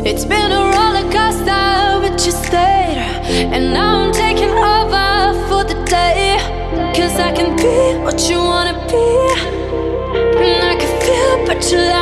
It's been a roller coaster, but you stayed. And now I'm taking over for the day. Cause I can be what you wanna be. And I can feel, but you like.